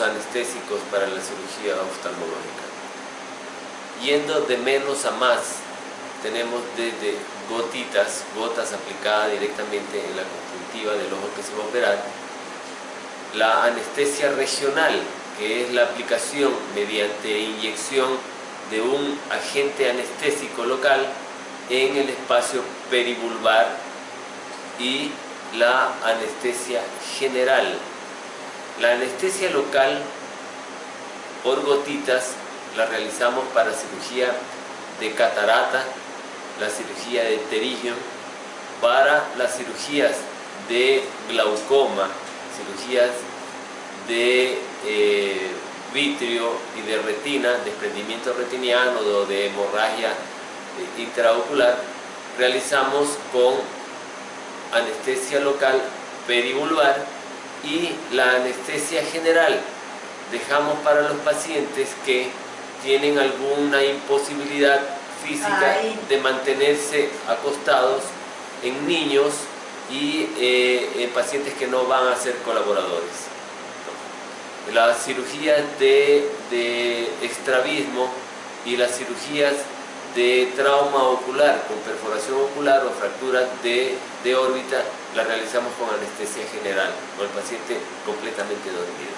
anestésicos para la cirugía oftalmológica. Yendo de menos a más, tenemos desde gotitas, gotas aplicadas directamente en la conjuntiva del ojo que se va a operar, la anestesia regional, que es la aplicación mediante inyección de un agente anestésico local en el espacio perivulvar y la anestesia general. La anestesia local por gotitas la realizamos para cirugía de catarata, la cirugía de pterígio, para las cirugías de glaucoma, cirugías de eh, vitrio y de retina, desprendimiento retiniano o de hemorragia eh, intraocular, realizamos con anestesia local perivulvar y la anestesia general. Dejamos para los pacientes que tienen alguna imposibilidad física de mantenerse acostados en niños y eh, en pacientes que no van a ser colaboradores. Las cirugías de, de extravismo y las cirugías de trauma ocular con perforación ocular o fracturas de, de órbita la realizamos con anestesia general, con el paciente completamente dormido.